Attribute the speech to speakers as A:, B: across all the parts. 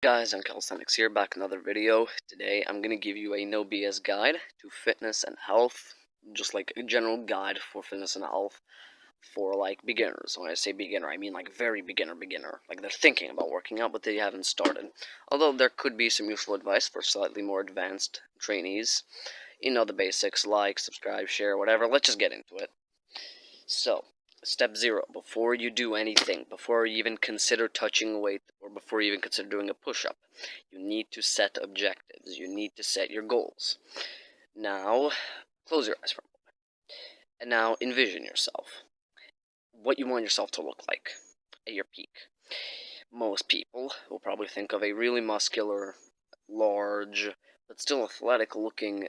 A: guys, I'm Calisthenics here, back another video. Today I'm going to give you a no BS guide to fitness and health, just like a general guide for fitness and health for like beginners. When I say beginner, I mean like very beginner beginner, like they're thinking about working out but they haven't started. Although there could be some useful advice for slightly more advanced trainees. You know the basics, like, subscribe, share, whatever. Let's just get into it. So, Step zero, before you do anything, before you even consider touching a weight, or before you even consider doing a push-up, you need to set objectives. You need to set your goals. Now, close your eyes for a moment. And now envision yourself. What you want yourself to look like at your peak. Most people will probably think of a really muscular, large, but still athletic looking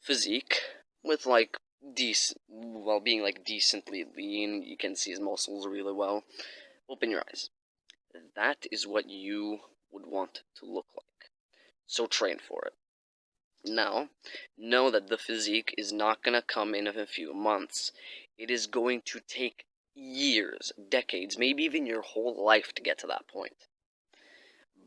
A: physique with like decent, while being like decently lean, you can see his muscles really well. Open your eyes. That is what you would want to look like. So train for it. Now, know that the physique is not going to come in of a few months. It is going to take years, decades, maybe even your whole life to get to that point.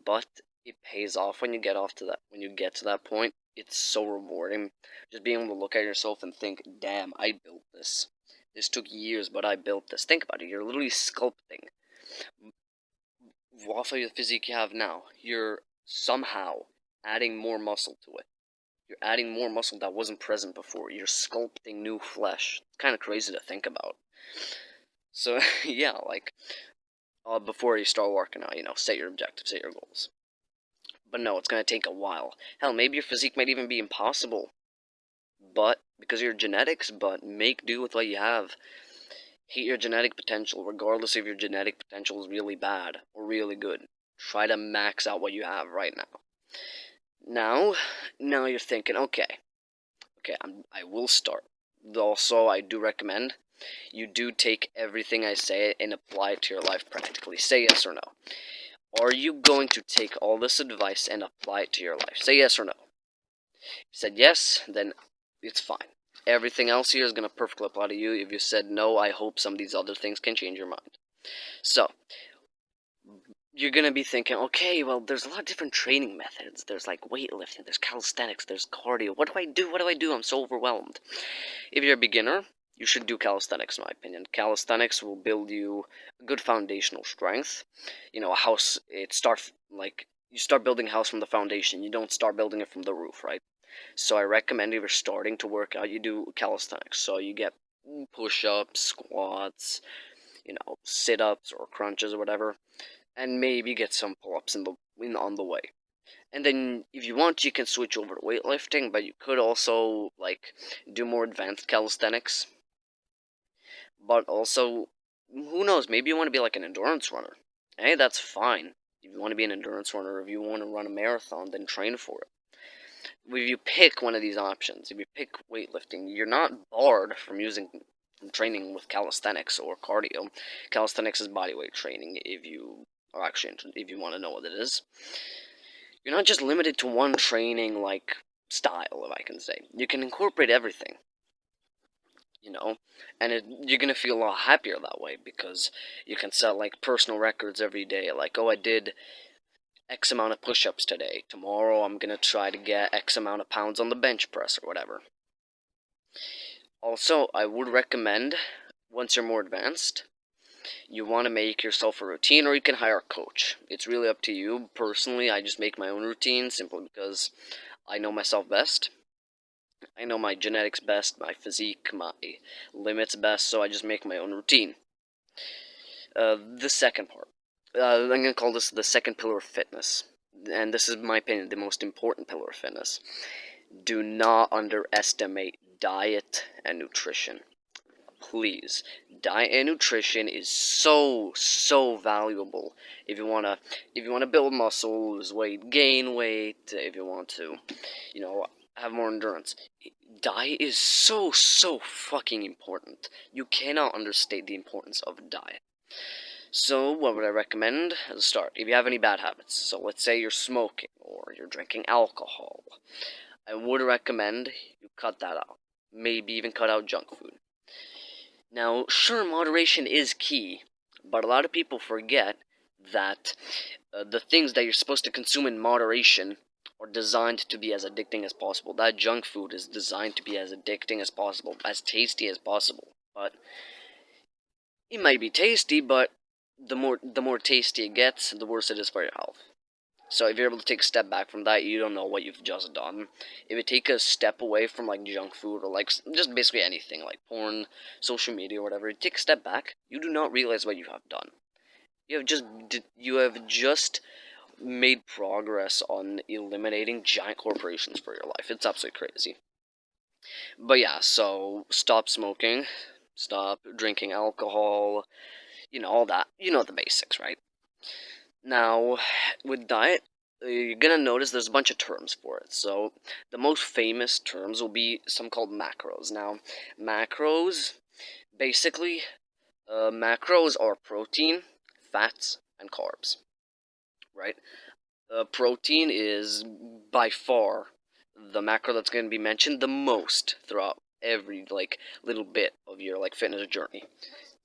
A: But it pays off when you get off to that when you get to that point it's so rewarding. Just being able to look at yourself and think, damn, I built this. This took years, but I built this. Think about it. You're literally sculpting. Off of the physique you have now, you're somehow adding more muscle to it. You're adding more muscle that wasn't present before. You're sculpting new flesh. It's kind of crazy to think about. So, yeah, like, uh, before you start working out, you know, set your objectives, set your goals. But no, it's going to take a while. Hell, maybe your physique might even be impossible. But, because of your genetics, but make do with what you have. Hit your genetic potential, regardless if your genetic potential is really bad or really good. Try to max out what you have right now. Now, now you're thinking, okay, okay, I'm, I will start. Also, I do recommend you do take everything I say and apply it to your life practically. Say yes or no. Are you going to take all this advice and apply it to your life? Say yes or no. If you said yes, then it's fine. Everything else here is going to perfectly apply to you. If you said no, I hope some of these other things can change your mind. So, you're going to be thinking, okay, well, there's a lot of different training methods. There's like weightlifting, there's calisthenics, there's cardio. What do I do? What do I do? I'm so overwhelmed. If you're a beginner, you should do calisthenics, in my opinion. Calisthenics will build you a good foundational strength. You know, a house, it starts like you start building a house from the foundation. You don't start building it from the roof, right? So I recommend if you're starting to work out, you do calisthenics. So you get push-ups, squats, you know, sit-ups or crunches or whatever, and maybe get some pull-ups in the in, on the way. And then, if you want, you can switch over to weightlifting, but you could also, like, do more advanced calisthenics but also, who knows, maybe you want to be like an endurance runner. Hey, that's fine. If you want to be an endurance runner, if you want to run a marathon, then train for it. If you pick one of these options, if you pick weightlifting, you're not barred from using from training with calisthenics or cardio. Calisthenics is bodyweight training if you are actually if you want to know what it is. You're not just limited to one training like style, if I can say. You can incorporate everything you know? And it, you're gonna feel a lot happier that way because you can set like personal records every day like oh i did x amount of push-ups today. Tomorrow i'm gonna try to get x amount of pounds on the bench press or whatever. Also i would recommend once you're more advanced you want to make yourself a routine or you can hire a coach. It's really up to you. Personally i just make my own routine simply because i know myself best I know my genetics best, my physique, my limits best, so I just make my own routine. Uh, the second part. Uh, I'm going to call this the second pillar of fitness. And this is, my opinion, the most important pillar of fitness. Do not underestimate diet and nutrition. Please. Diet and nutrition is so, so valuable if you want to if you want to build muscle, lose weight, gain weight, if you want to, you know, have more endurance. Diet is so, so fucking important. You cannot understate the importance of diet. So, what would I recommend as a start? If you have any bad habits, so let's say you're smoking or you're drinking alcohol, I would recommend you cut that out. Maybe even cut out junk food. Now, sure, moderation is key, but a lot of people forget that uh, the things that you're supposed to consume in moderation are designed to be as addicting as possible. That junk food is designed to be as addicting as possible, as tasty as possible. But it might be tasty, but the more the more tasty it gets, the worse it is for your health. So if you're able to take a step back from that, you don't know what you've just done. If you take a step away from like junk food or like just basically anything like porn, social media, or whatever, take a step back. You do not realize what you have done. You have just you have just made progress on eliminating giant corporations for your life. It's absolutely crazy. But yeah, so stop smoking, stop drinking alcohol, you know, all that. You know the basics, right? Now, with diet, you're gonna notice there's a bunch of terms for it. So, the most famous terms will be some called macros. Now, macros, basically, uh, macros are protein, fats, and carbs, right? Uh, protein is by far the macro that's going to be mentioned the most throughout every like little bit of your like fitness journey.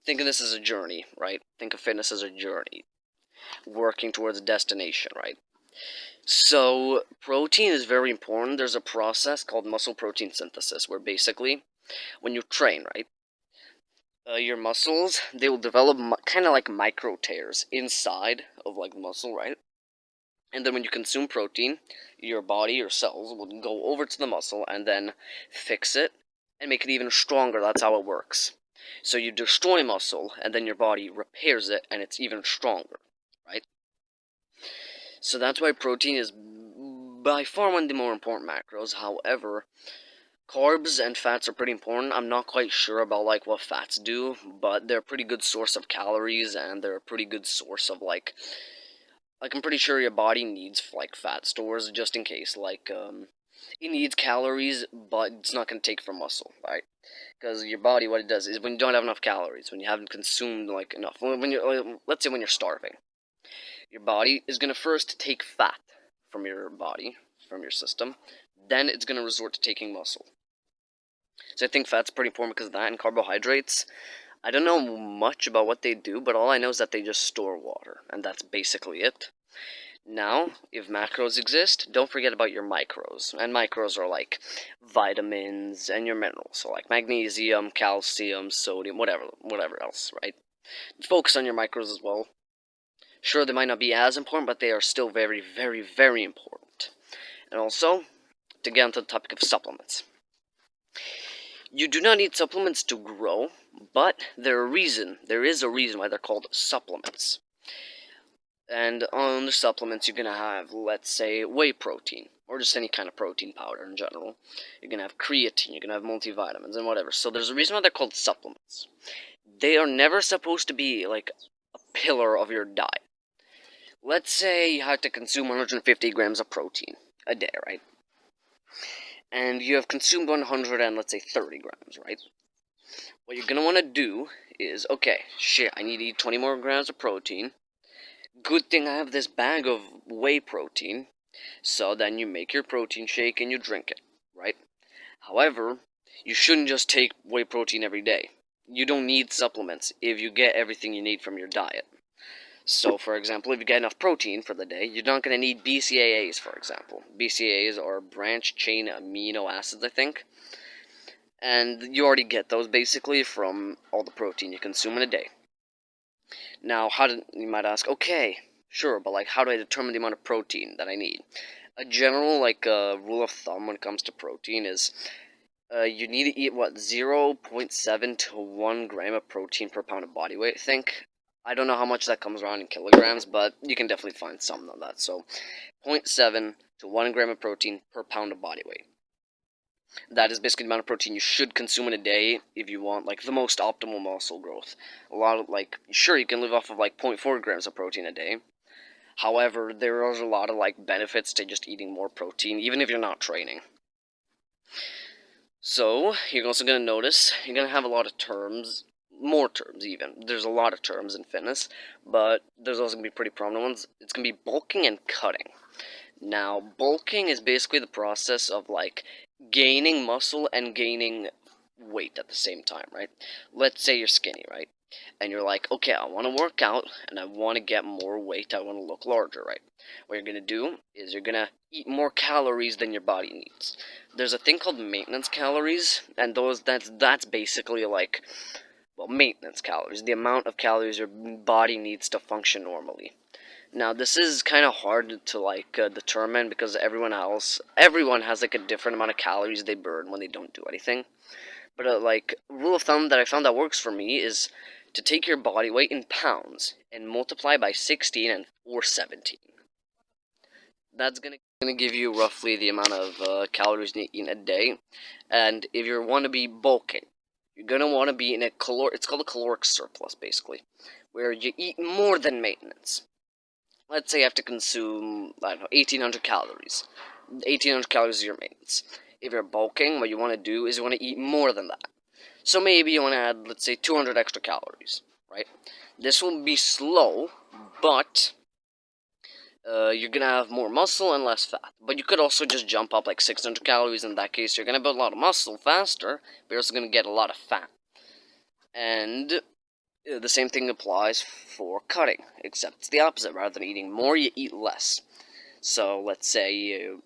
A: Think of this as a journey, right? Think of fitness as a journey, working towards a destination, right? So protein is very important. There's a process called muscle protein synthesis, where basically, when you train, right, uh, your muscles they will develop kind of like micro tears inside of like the muscle, right? And then when you consume protein, your body, your cells will go over to the muscle and then fix it and make it even stronger. That's how it works. So you destroy muscle, and then your body repairs it, and it's even stronger, right? So that's why protein is by far one of the more important macros. However, carbs and fats are pretty important. I'm not quite sure about like what fats do, but they're a pretty good source of calories, and they're a pretty good source of like like I'm pretty sure your body needs like fat stores just in case. Like um, it needs calories, but it's not gonna take from muscle, right? Because your body, what it does is when you don't have enough calories, when you haven't consumed like enough, when you're, let's say when you're starving, your body is gonna first take fat from your body, from your system, then it's gonna resort to taking muscle. So I think fat's pretty important because of that, and carbohydrates. I don't know much about what they do, but all I know is that they just store water, and that's basically it. Now, if macros exist, don't forget about your micros. And micros are like vitamins and your minerals, so like magnesium, calcium, sodium, whatever, whatever else, right? Focus on your micros as well. Sure, they might not be as important, but they are still very, very, very important. And also, to get onto the topic of supplements. You do not need supplements to grow, but there a reason. There is a reason why they're called supplements. And on the supplements, you're gonna have, let's say, whey protein, or just any kind of protein powder in general. You're gonna have creatine, you're gonna have multivitamins, and whatever. So there's a reason why they're called supplements. They are never supposed to be like a pillar of your diet. Let's say you have to consume 150 grams of protein a day, right? And you have consumed 100 and let's say 30 grams, right? What you're going to want to do is, okay, shit, I need to eat 20 more grams of protein. Good thing I have this bag of whey protein. So then you make your protein shake and you drink it, right? However, you shouldn't just take whey protein every day. You don't need supplements if you get everything you need from your diet. So, for example, if you get enough protein for the day, you're not going to need BCAAs, for example. BCAAs are branch chain amino acids, I think. And you already get those basically from all the protein you consume in a day. Now, how do you might ask? Okay, sure, but like, how do I determine the amount of protein that I need? A general like uh, rule of thumb when it comes to protein is uh, you need to eat what 0.7 to 1 gram of protein per pound of body weight. I think I don't know how much that comes around in kilograms, but you can definitely find some of that. So 0.7 to 1 gram of protein per pound of body weight. That is basically the amount of protein you should consume in a day if you want like the most optimal muscle growth. A lot of like sure you can live off of like 0.4 grams of protein a day. However, there are a lot of like benefits to just eating more protein even if you're not training. So, you're also going to notice you're going to have a lot of terms more terms even. There's a lot of terms in fitness, but there's also going to be pretty prominent ones. It's going to be bulking and cutting. Now, bulking is basically the process of like gaining muscle and gaining weight at the same time, right? Let's say you're skinny, right? and you're like, okay, I want to work out and I want to get more weight. I want to look larger, right? What you're gonna do is you're gonna eat more calories than your body needs. There's a thing called maintenance calories, and those that's that's basically like, well, maintenance calories, the amount of calories your body needs to function normally. Now this is kind of hard to like uh, determine because everyone else, everyone has like a different amount of calories they burn when they don't do anything. But uh, like rule of thumb that I found that works for me is to take your body weight in pounds and multiply by 16 and or 17. That's gonna gonna give you roughly the amount of uh, calories you eat in a day. And if you want to be bulking, you're gonna want to be in a caloric. It's called a caloric surplus, basically, where you eat more than maintenance let's say you have to consume, I don't know, 1800 calories. 1800 calories is your maintenance. If you're bulking, what you want to do is you want to eat more than that. So maybe you want to add, let's say, 200 extra calories, right? This will be slow, but uh, you're to have more muscle and less fat. But you could also just jump up like 600 calories. In that case, you're to build a lot of muscle faster, but you're also to get a lot of fat. And uh, the same thing applies for cutting, except it's the opposite. Rather than eating more, you eat less. So let's say you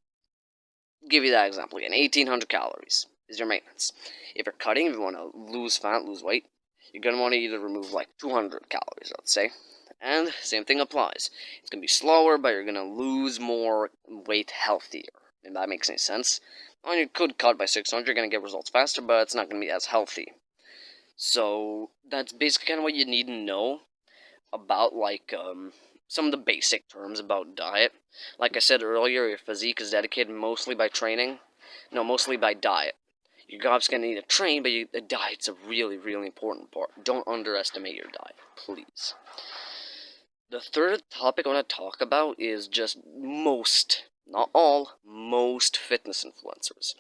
A: give you that example again. 1800 calories is your maintenance. If you're cutting, if you want to lose fat, lose weight, you're going to want to either remove like 200 calories, let's say. And same thing applies. It's going to be slower, but you're going to lose more weight healthier. If that makes any sense. Well, you could cut by 600, you're going to get results faster, but it's not going to be as healthy. So that's basically kind of what you need to know about like um, some of the basic terms about diet. Like I said earlier, your physique is dedicated mostly by training. No, mostly by diet. Your obviously gonna need to train, but you, the diet's a really, really important part. Don't underestimate your diet, please. The third topic I want to talk about is just most, not all, most fitness influencers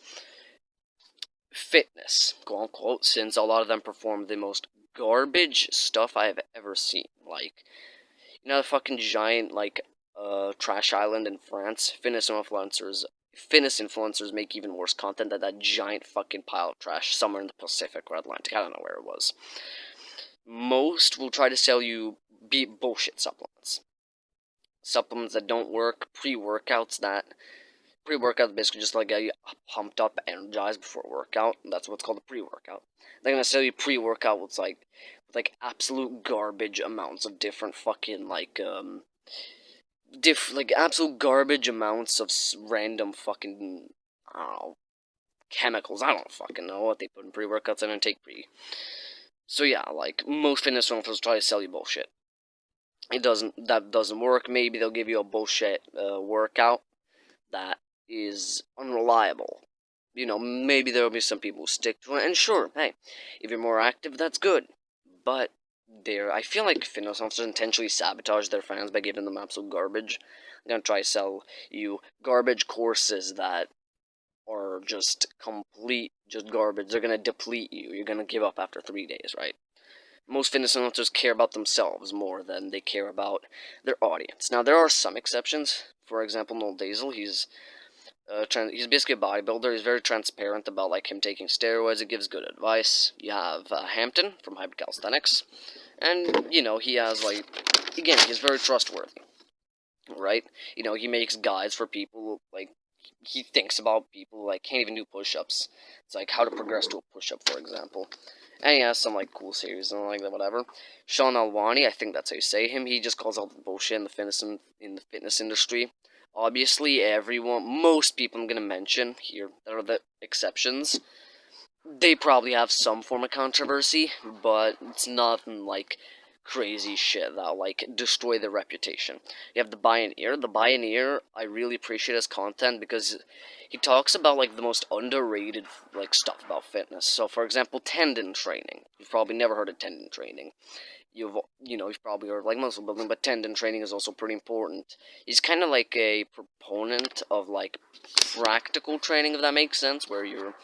A: fitness, quote unquote, since a lot of them perform the most garbage stuff I have ever seen. Like, you know, the fucking giant, like, uh, trash island in France? Fitness influencers, fitness influencers make even worse content than that giant fucking pile of trash somewhere in the Pacific or Atlantic. I don't know where it was. Most will try to sell you be bullshit supplements. Supplements that don't work, pre workouts that Pre-workout is basically just like you pumped up, energized before workout. That's what's called a pre-workout. They're gonna sell you pre-workout with like, with like absolute garbage amounts of different fucking like um, diff like absolute garbage amounts of random fucking I don't know chemicals. I don't fucking know what they put in pre-workouts and then take pre. So yeah, like most fitness influencers try to sell you bullshit. It doesn't. That doesn't work. Maybe they'll give you a bullshit uh, workout that is unreliable. You know, maybe there will be some people who stick to it, and sure, hey, if you're more active, that's good. But there, I feel like fitness officers intentionally sabotage their fans by giving them absolute garbage. They're gonna try to sell you garbage courses that are just complete, just garbage. They're gonna deplete you. You're gonna give up after three days, right? Most fitness influencers care about themselves more than they care about their audience. Now, there are some exceptions. For example, Noel Deyzel, he's uh, he's basically a bodybuilder. He's very transparent about like him taking steroids. He gives good advice. You have uh, Hampton from Hybrid Calisthenics, and you know he has like again he's very trustworthy, right? You know he makes guides for people like he thinks about people like can't even do push-ups. It's like how to progress to a push-up, for example. And he uh, has some like cool series and like that, whatever. Sean Alwani, I think that's how you say him. He just calls out the bullshit in the fitness in, in the fitness industry. Obviously, everyone, most people I'm going to mention here, that are the exceptions, they probably have some form of controversy, but it's nothing like crazy shit that'll like destroy their reputation. You have the Bioneer. The Bioneer, I really appreciate his content because he talks about like the most underrated like stuff about fitness. So, for example, tendon training. You've probably never heard of tendon training you've you know you've probably heard like muscle building, but tendon training is also pretty important. He's kind of like a proponent of like practical training, if that makes sense, where you're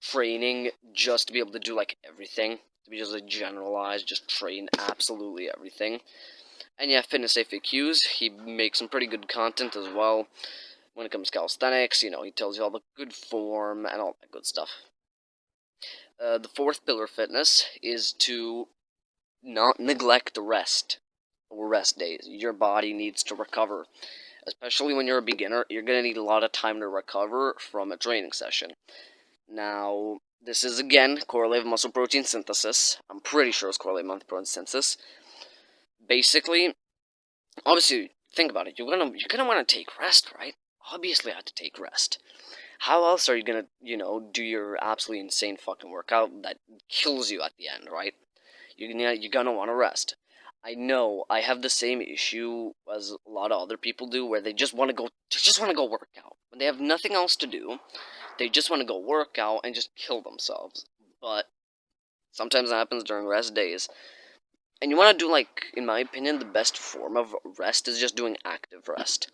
A: training just to be able to do like everything, to be just like generalized, just train absolutely everything. And yeah, fitness FAQs, he makes some pretty good content as well. When it comes to calisthenics, you know, he tells you all the good form and all that good stuff. Uh, the fourth pillar of fitness is to not neglect the rest or rest days. Your body needs to recover. Especially when you're a beginner, you're going to need a lot of time to recover from a training session. Now, this is again correlative muscle protein synthesis. I'm pretty sure it's correlative muscle protein synthesis. Basically, obviously, think about it. You're gonna you're gonna want to take rest, right? Obviously, I have to take rest. How else are you gonna, you know, do your absolutely insane fucking workout that kills you at the end, right? You're gonna you're gonna want to rest. I know I have the same issue as a lot of other people do, where they just want to go, just want to go work out when they have nothing else to do. They just want to go work out and just kill themselves. But sometimes it happens during rest days. And you want to do, like, in my opinion, the best form of rest is just doing active rest.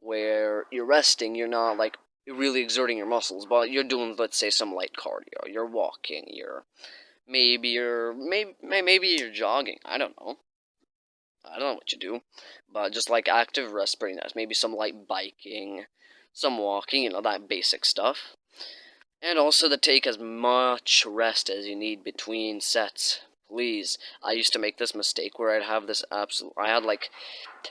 A: Where you're resting, you're not, like, really exerting your muscles, but you're doing, let's say, some light cardio. You're walking, you're, maybe you're, maybe, maybe you're jogging. I don't know. I don't know what you do. But just, like, active rest, pretty nice. Maybe some light biking, some walking, you know, that basic stuff. And also to take as much rest as you need between sets. Please. I used to make this mistake where I'd have this absolute... I had, like...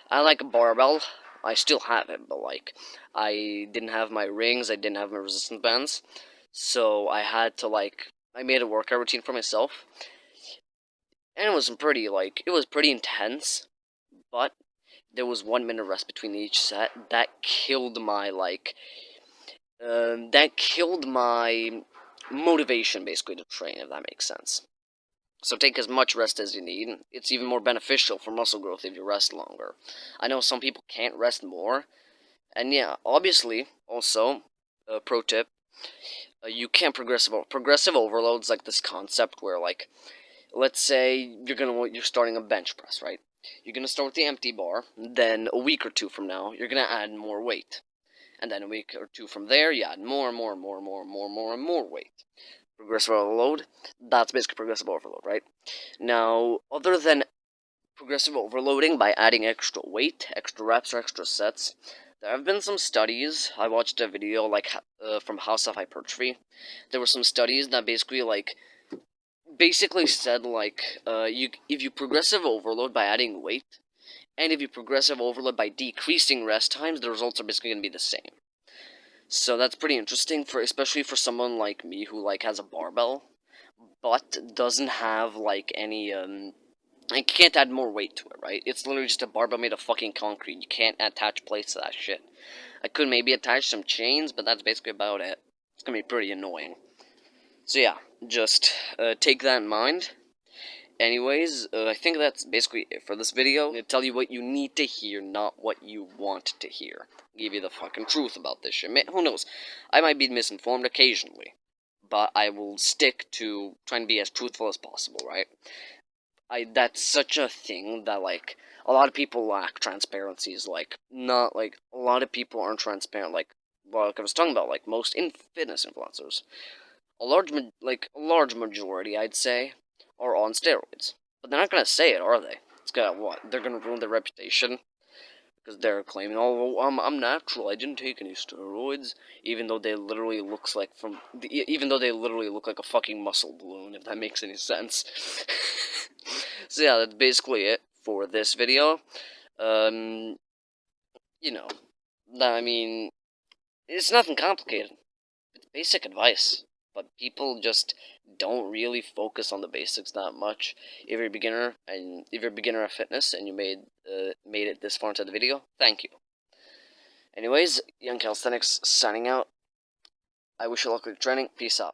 A: I had, like, a barbell. I still have it, but, like... I didn't have my rings. I didn't have my resistance bands. So I had to, like... I made a workout routine for myself. And it was pretty, like... It was pretty intense. But there was one minute rest between each set. That killed my, like, um, that killed my motivation, basically, to train, if that makes sense. So take as much rest as you need. It's even more beneficial for muscle growth if you rest longer. I know some people can't rest more. And yeah, obviously, also, a pro tip, uh, you can't progressive progressive overloads like this concept where like let's say you're gonna you're starting a bench press, right? You're going to start with the empty bar, then a week or two from now, you're going to add more weight. And then a week or two from there, you add more and more and more and more and more and more and more weight. Progressive overload, that's basically progressive overload, right? Now, other than progressive overloading by adding extra weight, extra reps, or extra sets, there have been some studies. I watched a video like uh, from House of Hypertrophy. There were some studies that basically like basically said like uh, you if you progressive overload by adding weight, and if you progressive overload by decreasing rest times, the results are basically going to be the same. So that's pretty interesting for especially for someone like me who like has a barbell, but doesn't have like any um. I can't add more weight to it, right? It's literally just a barbell made of fucking concrete. You can't attach plates to that shit. I could maybe attach some chains, but that's basically about it. It's gonna be pretty annoying. So yeah, just uh, take that in mind. Anyways, uh, I think that's basically it for this video. I'm gonna tell you what you need to hear, not what you want to hear. Give you the fucking truth about this shit. Who knows? I might be misinformed occasionally, but I will stick to trying to be as truthful as possible, right? I that's such a thing that like a lot of people lack transparency. Is like not like a lot of people aren't transparent. Like like I was talking about, like most in fitness influencers a large, like, a large majority, I'd say, are on steroids. But they're not gonna say it, are they? It's gonna, what, they're gonna ruin their reputation? Because they're claiming, oh, I'm, I'm natural, I didn't take any steroids, even though they literally looks like from, even though they literally look like a fucking muscle balloon, if that makes any sense. so yeah, that's basically it for this video. Um, you know, I mean, it's nothing complicated. It's basic advice but people just don't really focus on the basics that much. If you're a beginner and if you're a beginner of fitness and you made uh, made it this far into the video, thank you. Anyways, Young Calisthenics signing out. I wish you luck with training. Peace out.